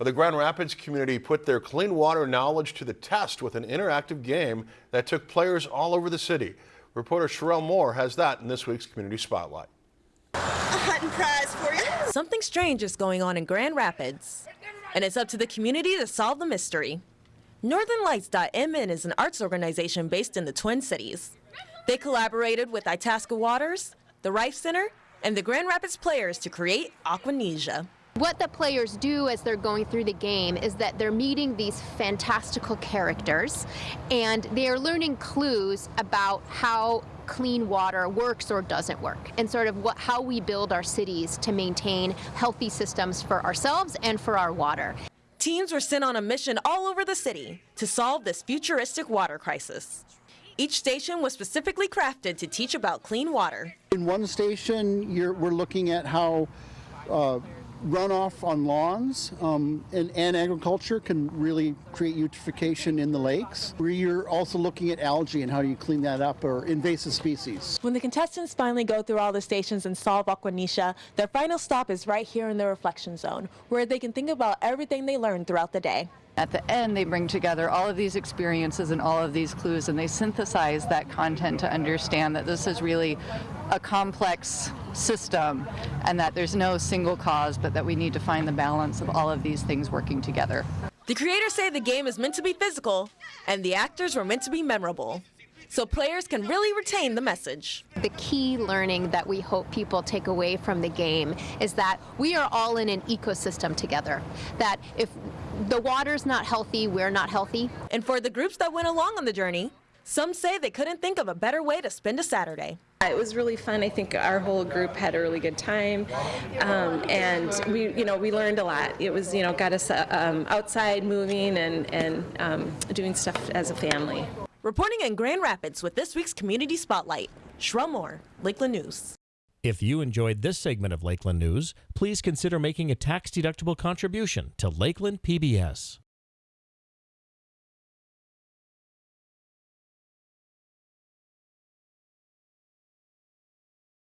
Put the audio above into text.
Well, the Grand Rapids community put their clean water knowledge to the test with an interactive game that took players all over the city. Reporter Sherelle Moore has that in this week's Community Spotlight. A hunting prize for you. Something strange is going on in Grand Rapids, and it's up to the community to solve the mystery. NorthernLights.mn is an arts organization based in the Twin Cities. They collaborated with Itasca Waters, the Reif Center, and the Grand Rapids players to create Aquanesia. What the players do as they're going through the game is that they're meeting these fantastical characters and they are learning clues about how clean water works or doesn't work and sort of what, how we build our cities to maintain healthy systems for ourselves and for our water. Teams were sent on a mission all over the city to solve this futuristic water crisis. Each station was specifically crafted to teach about clean water. In one station, we're looking at how uh, runoff on lawns um, and, and, agriculture can really create eutrophication in the lakes. We're also looking at algae and how do you clean that up or invasive species. When the contestants finally go through all the stations and solve Aquanesia, their final stop is right here in the reflection zone where they can think about everything they learned throughout the day. At the end, they bring together all of these experiences and all of these clues, and they synthesize that content to understand that this is really a complex system and that there's no single cause, but that we need to find the balance of all of these things working together. The creators say the game is meant to be physical, and the actors were meant to be memorable so players can really retain the message. The key learning that we hope people take away from the game is that we are all in an ecosystem together. That if the water's not healthy, we're not healthy. And for the groups that went along on the journey, some say they couldn't think of a better way to spend a Saturday. It was really fun. I think our whole group had a really good time, um, and we, you know, we learned a lot. It was, you know, got us uh, um, outside, moving, and and um, doing stuff as a family. Reporting in Grand Rapids with this week's Community Spotlight, Sherelle Moore, Lakeland News. If you enjoyed this segment of Lakeland News, please consider making a tax-deductible contribution to Lakeland PBS.